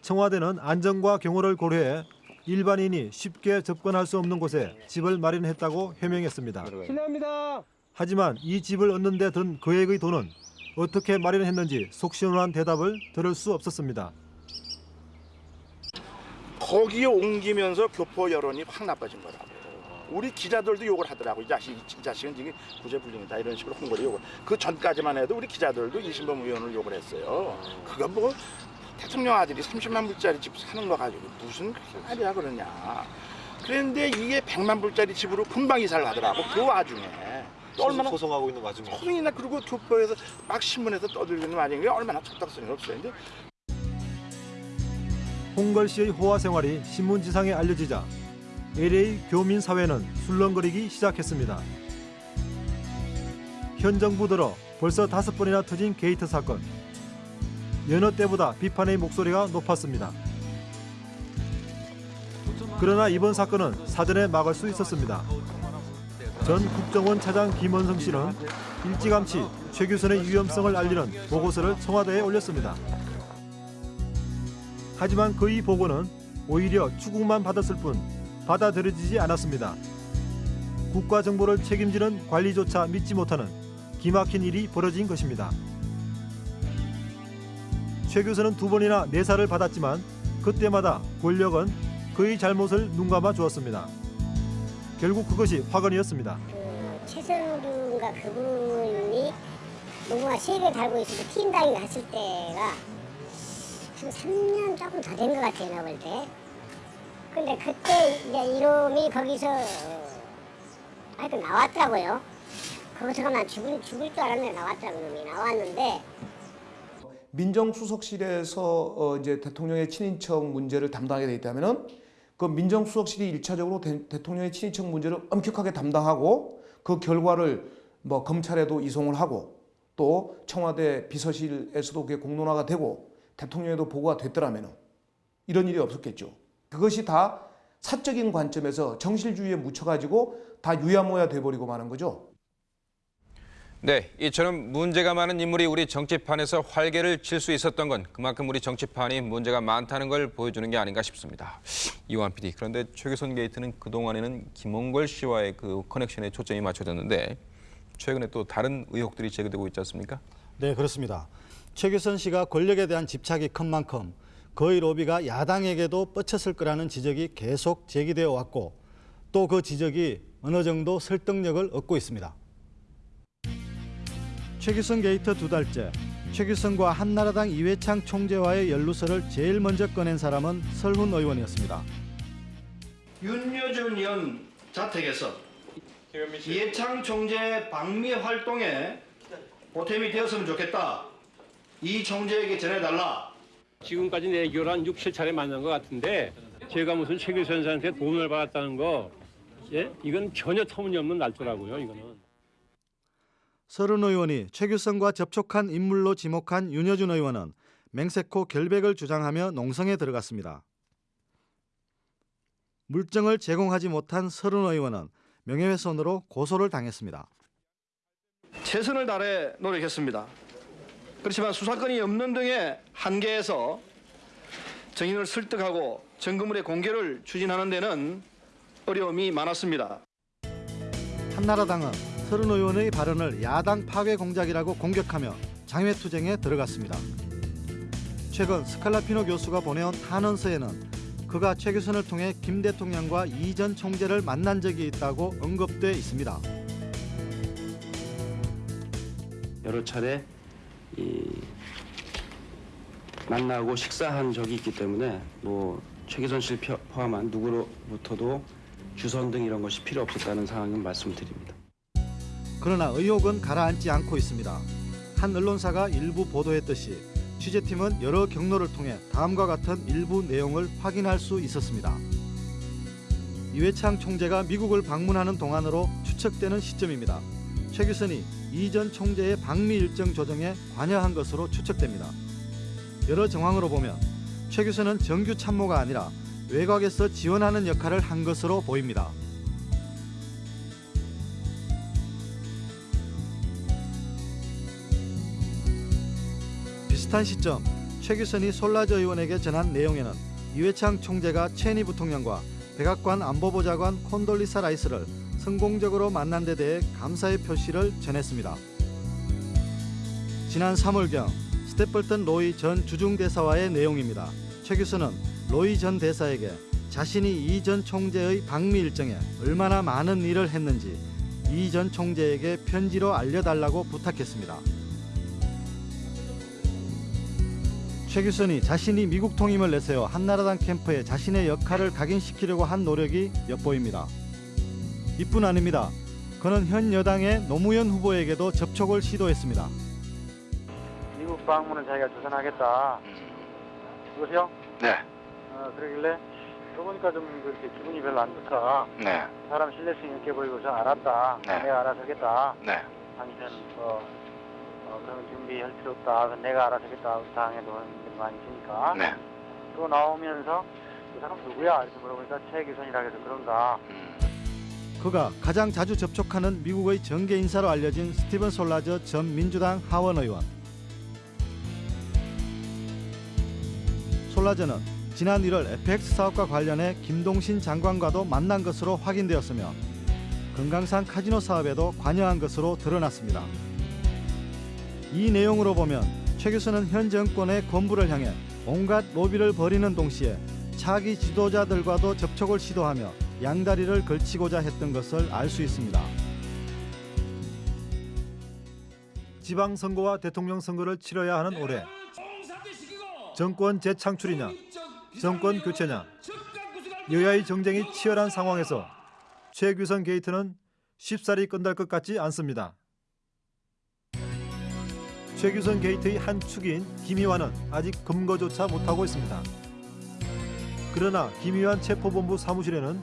청와대는 안전과 경호를 고려해 일반인이 쉽게 접근할 수 없는 곳에 집을 마련했다고 해명했습니다. 실례합니다. 하지만 이 집을 얻는 데든 거액의 돈은 어떻게 마련했는지 속 시원한 대답을 들을 수 없었습니다. 거기에 옮기면서 교포 여론이 확 나빠진 거라고. 우리 기자들도 욕을 하더라고 이 자식 이 자식은 지금 구제불능이다 이런 식으로 홍보를 욕을 그 전까지만 해도 우리 기자들도 이신범 의원을 욕을 했어요 그거 뭐 대통령 아들이 30만 불짜리 집 사는 거 가지고 무슨 말이야 그러냐 그런데 이게 100만 불짜리 집으로 금방 이사를 하더라고 그 와중에 또 얼마나 소송하고 있는 와중에 소송이나 그리고 교포에서 막 신문에서 떠들리는 게 얼마나 적당성이 없어요 근데 홍걸 씨의 호화 생활이 신문지상에 알려지자 LA 교민 사회는 술렁거리기 시작했습니다. 현 정부 들어 벌써 다섯 번이나 터진 게이트 사건. 여느 때보다 비판의 목소리가 높았습니다. 그러나 이번 사건은 사전에 막을 수 있었습니다. 전 국정원 차장 김은성 씨는 일찌감치 최규선의 위험성을 알리는 보고서를 청와대에 올렸습니다. 하지만 그 이 보고는 오히려 추궁만 받았을 뿐 받아들여지지 않았습니다. 국가 정보를 책임지는 관리조차 믿지 못하는 기막힌 일이 벌어진 것입니다. 최 교수는 두 번이나 내사를 받았지만 그때마다 권력은 그의 잘못을 눈감아 주었습니다. 결국 그것이 화근이었습니다. 최선우인가 그분이 농구가 세개 달고 있어서 팀당에 갔을 때가 한 3년 조금 더 된 것 같아요, 내가 볼 때. 근데 그때 이제 이놈이 거기서 하여튼 나왔더라고요. 거기서가 난 죽을, 죽을 줄 알았는데 나왔더라고, 놈이. 나왔는데 민정수석실에서 어 이제 대통령의 친인척 문제를 담당하게 돼 있다면은 그 민정수석실이 일차적으로 대, 대통령의 친인척 문제를 엄격하게 담당하고 그 결과를 뭐 검찰에도 이송을 하고 또 청와대 비서실에서도 그게 공론화가 되고 대통령에도 보고가 됐더라면은 이런 일이 없었겠죠. 그것이 다 사적인 관점에서 정실주의에 묻혀가지고 다 유야무야 돼버리고 마는 거죠. 네, 이처럼 문제가 많은 인물이 우리 정치판에서 활개를 칠 수 있었던 건 그만큼 우리 정치판이 문제가 많다는 걸 보여주는 게 아닌가 싶습니다. 이완 PD, 그런데 최규선 게이트는 그동안에는 김홍걸 씨와의 그 커넥션에 초점이 맞춰졌는데 최근에 또 다른 의혹들이 제기되고 있지 않습니까? 네, 그렇습니다. 최규선 씨가 권력에 대한 집착이 큰 만큼 그의 로비가 야당에게도 뻗쳤을 거라는 지적이 계속 제기되어 왔고 또 그 지적이 어느 정도 설득력을 얻고 있습니다. 최규선 게이트 두 달째, 최규선과 한나라당 이회창 총재와의 연루설을 제일 먼저 꺼낸 사람은 설훈 의원이었습니다. 윤여준 의원 자택에서 이해창 총재 방미 활동에 보탬이 되었으면 좋겠다. 이 총재에게 전해달라. 지금까지 내교를 한 6, 7차례 만난 것 같은데 제가 무슨 최 교수한테 돈을 받았다는 거 예? 이건 전혀 터무니없는 날조라고요, 이거는. 설훈 의원이 최규선과 접촉한 인물로 지목한 윤여준 의원은 맹세코 결백을 주장하며 농성에 들어갔습니다. 물증을 제공하지 못한 설훈 의원은 명예훼손으로 고소를 당했습니다. 최선을 다해 노력했습니다. 그렇지만 수사권이 없는 등의 한계에서 증인을 설득하고 증거물의 공개를 추진하는 데는 어려움이 많았습니다. 한나라당은 설훈 의원의 발언을 야당 파괴 공작이라고 공격하며 장외투쟁에 들어갔습니다. 최근 스칼라피노 교수가 보내온 탄원서에는 그가 최규선을 통해 김 대통령과 이 전 총재를 만난 적이 있다고 언급돼 있습니다. 여러 차례 이 만나고 식사한 적이 있기 때문에 뭐 최기선 씨를 펴- 포함한 누구로부터도 주선 등 이런 것이 필요 없었다는 상황은 말씀드립니다. 그러나 의혹은 가라앉지 않고 있습니다. 한 언론사가 일부 보도했듯이 취재팀은 여러 경로를 통해 다음과 같은 일부 내용을 확인할 수 있었습니다. 이회창 총재가 미국을 방문하는 동안으로 추측되는 시점입니다. 최규선이 이전 총재의 방미 일정 조정에 관여한 것으로 추측됩니다. 여러 정황으로 보면 최규선은 정규 참모가 아니라 외곽에서 지원하는 역할을 한 것으로 보입니다. 비슷한 시점 최규선이 솔라즈 의원에게 전한 내용에는 이회창 총재가 체니 부통령과 백악관 안보보좌관 콘돌리사 라이스를 성공적으로 만난 데 대해 감사의 표시를 전했습니다. 지난 3월경 스테플턴 로이 전 주중대사와의 내용입니다. 최규선은 로이 전 대사에게 자신이 이 전 총재의 방미 일정에 얼마나 많은 일을 했는지 이 전 총재에게 편지로 알려달라고 부탁했습니다. 최 교선이 자신이 미국 통임을 내세워 한나라당 캠프에 자신의 역할을 각인시키려고 한 노력이 엿보입니다. 이뿐 아닙니다. 그는 현 여당의 노무현 후보에게도 접촉을 시도했습니다. 미국 방문을 자기가 주선하겠다. 그것이요? 네. 어, 그러길래 그러니까 좀 그렇게 기분이 별로 안 좋다. 네. 사람 신뢰성 있게 보이고서 알았다. 네. 내가 알아서 하겠다. 네. 당신은 어, 어, 그런 준비할 필요 없다. 내가 알아서. 당에 돈들이 많이 있으니까. 네. 그거 나오면서 그 사람 누구야? 이렇게 물어보니까 최기선이라 해서 그런가. 그가 가장 자주 접촉하는 미국의 정계 인사로 알려진 스티븐 솔라저 전 민주당 하원 의원. 솔라저는 지난 1월 FX 사업과 관련해 김동신 장관과도 만난 것으로 확인되었으며 금강산 카지노 사업에도 관여한 것으로 드러났습니다. 이 내용으로 보면 최 교수는 현 정권의 권부를 향해 온갖 로비를 벌이는 동시에 차기 지도자들과도 접촉을 시도하며 양다리를 걸치고자 했던 것을 알 수 있습니다. 지방선거와 대통령 선거를 치러야 하는 올해 정권 재창출이냐 정권 교체냐 여야의 정쟁이 치열한 상황에서 최규선 게이트는 쉽사리 끝날 것 같지 않습니다. 최규선 게이트의 한 축인 김희환은 아직 검거조차 못하고 있습니다. 그러나 김희환 체포본부 사무실에는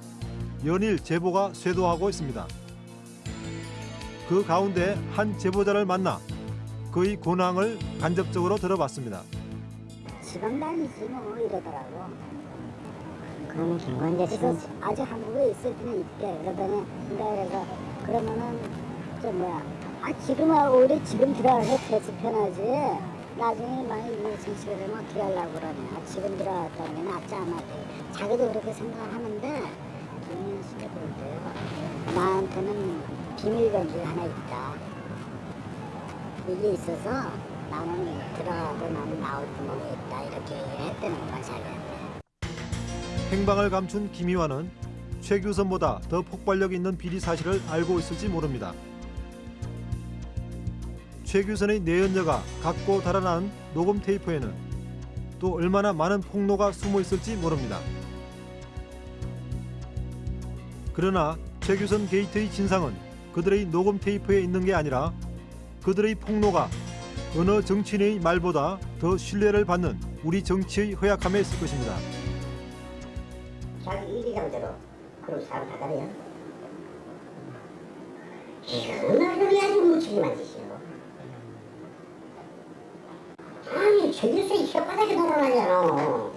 연일 제보가 쇄도하고 있습니다. 그 가운데 한 제보자를 만나 그의 근황을 간접적으로 들어봤습니다. 지방 다니지 뭐 이러더라고. 그럼 김건재 그래서 씨는 아직 한국에 있을 때는 있대. 그러더니 그래서 그러면은 저 뭐야? 아 지금은 오히려 지금 들어가서 대수 편하지. 나중에 만약 이 정치가 되면 어떻게 하려고 그러냐. 아, 지금 들어갔다는 게 낫지 않아. 자기도 그렇게 생각하는데 김민아 씨가 볼 때요. 나한테는 비밀 건지 하나 있다. 이게 있어서 나는 들어가고 나는 나올 구멍이 있다. 이렇게 얘기를 했다는 거야 자기한테. 행방을 감춘 김희환은 최규선보다 더 폭발력 있는 비리 사실을 알고 있을지 모릅니다. 최규선의 내연녀가 갖고 달아난 녹음 테이프에는 또 얼마나 많은 폭로가 숨어 있을지 모릅니다. 그러나 최규선 게이트의 진상은 그들의 녹음 테이프에 있는 게 아니라 그들의 폭로가 어느 정치인의 말보다 더 신뢰를 받는 우리 정치의 허약함에 있을 것입니다. 자기 이기감대로 그런 사람 다 가려요. 이거는 그게 아주 뭉치기만 짓이요. 최길수이 혓바닥에 돌아다니잖아.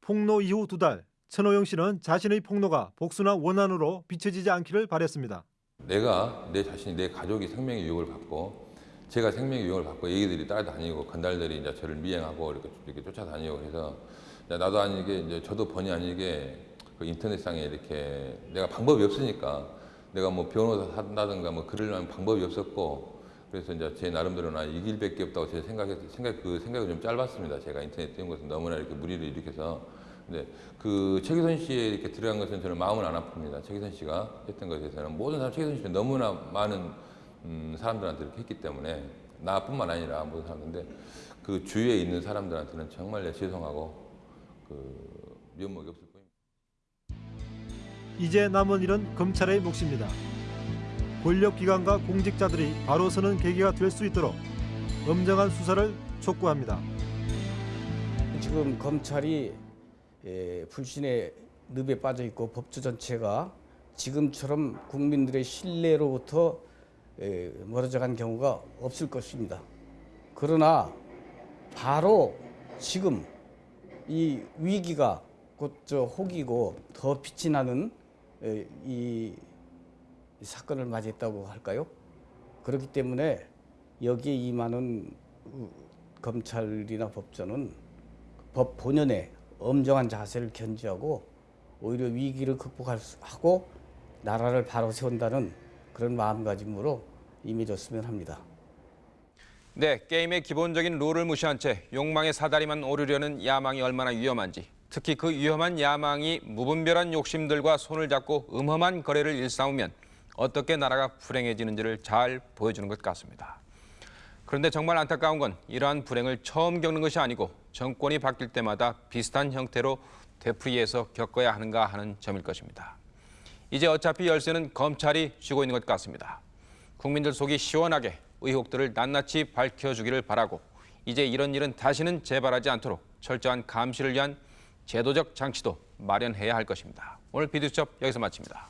폭로 이후 두 달, 천호영 씨는 자신의 폭로가 복수나 원한으로 비춰지지 않기를 바랬습니다. 내가 내 자신이 내 가족이 생명의 위협을 받고 제가 생명의 위협을 받고 애기들이 따라다니고 건달들이 이제 저를 미행하고 이렇게, 이렇게 쫓아다니고 해서 이제 나도 아니게 이제 저도 번이 아니게 그 인터넷상에 이렇게 내가 방법이 없으니까 내가 뭐 변호사 한다든가 뭐 그럴 만한 방법이 없었고 그래서 이제 제 나름대로 나 이 길 밖에 없다고 제 생각에 생각 그 생각이 좀 짧았습니다. 제가 인터넷 띄운 것은 너무나 이렇게 무리를 일으켜서 근데 그 최기선 씨에 이렇게 들어간 것은 저는 마음은 안 아픕니다. 최기선 씨가 했던 것에 대해서는 모든 사람 최기선 씨는 너무나 많은 음, 사람들한테 이렇게 했기 때문에 나뿐만 아니라 모든 사람인데 그 주위에 있는 사람들한테는 정말 내 죄송하고 그 면목이 없을 뿐입니다. 이제 남은 일은 검찰의 몫입니다. 권력기관과 공직자들이 바로 서는 계기가 될 수 있도록 엄정한 수사를 촉구합니다. 지금 검찰이 에, 불신의 늪에 빠져 있고 법조 전체가 지금처럼 국민들의 신뢰로부터 에, 멀어져 간 경우가 없을 것입니다. 그러나 바로 지금 이 위기가 곧 저 혹이고 더 빛이 나는 에, 이 사건을 맞이했다고 할까요? 그렇기 때문에 여기에 임하는 우- 검찰이나 법조는 법 본연의 엄정한 자세를 견지하고 오히려 위기를 극복하고 나라를 바로 세운다는 그런 마음가짐으로 임해줬으면 합니다. 네, 게임의 기본적인 룰을 무시한 채 욕망의 사다리만 오르려는 야망이 얼마나 위험한지 특히 그 위험한 야망이 무분별한 욕심들과 손을 잡고 음험한 거래를 일삼으면 어떻게 나라가 불행해지는지를 잘 보여주는 것 같습니다. 그런데 정말 안타까운 건 이러한 불행을 처음 겪는 것이 아니고 정권이 바뀔 때마다 비슷한 형태로 되풀이해서 겪어야 하는가 하는 점일 것입니다. 이제 어차피 열쇠는 검찰이 쥐고 있는 것 같습니다. 국민들 속이 시원하게 의혹들을 낱낱이 밝혀주기를 바라고 이제 이런 일은 다시는 재발하지 않도록 철저한 감시를 위한 제도적 장치도 마련해야 할 것입니다. 오늘 비디오첩 여기서 마칩니다.